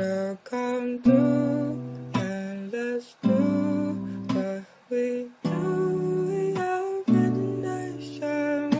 Now come through and let's do what we